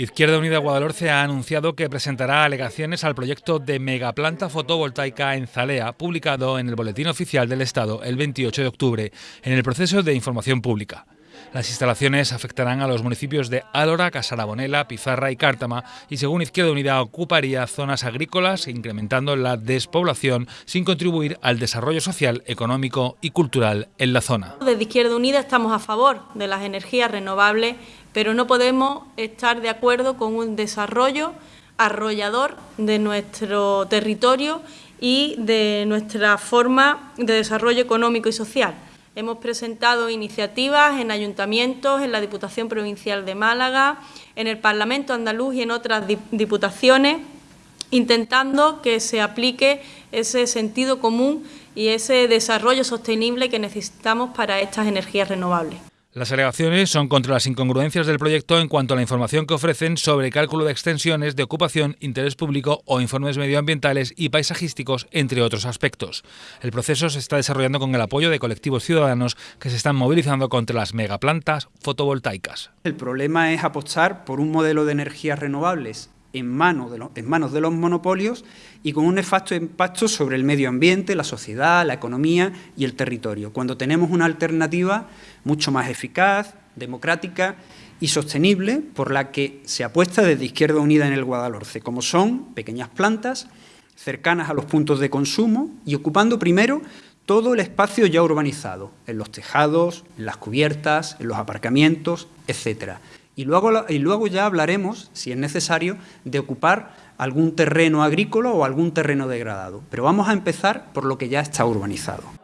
Izquierda Unida Guadalhorce ha anunciado que presentará alegaciones al proyecto de megaplanta fotovoltaica en Zalea, publicado en el Boletín Oficial del Estado el 28 de octubre, en el proceso de información pública. Las instalaciones afectarán a los municipios de Álora, Casarabonela, Pizarra y Cártama y según Izquierda Unida ocuparía zonas agrícolas incrementando la despoblación sin contribuir al desarrollo social, económico y cultural en la zona. Desde Izquierda Unida estamos a favor de las energías renovables pero no podemos estar de acuerdo con un desarrollo arrollador de nuestro territorio y de nuestra forma de desarrollo económico y social. Hemos presentado iniciativas en ayuntamientos, en la Diputación Provincial de Málaga, en el Parlamento andaluz y en otras diputaciones, intentando que se aplique ese sentido común y ese desarrollo sostenible que necesitamos para estas energías renovables. Las alegaciones son contra las incongruencias del proyecto en cuanto a la información que ofrecen sobre cálculo de extensiones de ocupación, interés público o informes medioambientales y paisajísticos, entre otros aspectos. El proceso se está desarrollando con el apoyo de colectivos ciudadanos que se están movilizando contra las megaplantas fotovoltaicas. El problema es apostar por un modelo de energías renovables en, manos de en manos de los monopolios y con un nefasto impacto sobre el medio ambiente, la sociedad, la economía y el territorio, cuando tenemos una alternativa mucho más eficaz, democrática y sostenible por la que se apuesta desde Izquierda Unida en el Guadalhorce, como son pequeñas plantas cercanas a los puntos de consumo y ocupando primero todo el espacio ya urbanizado, en los tejados, en las cubiertas, en los aparcamientos, etcétera y luego, y luego ya hablaremos, si es necesario, de ocupar algún terreno agrícola o algún terreno degradado. Pero vamos a empezar por lo que ya está urbanizado.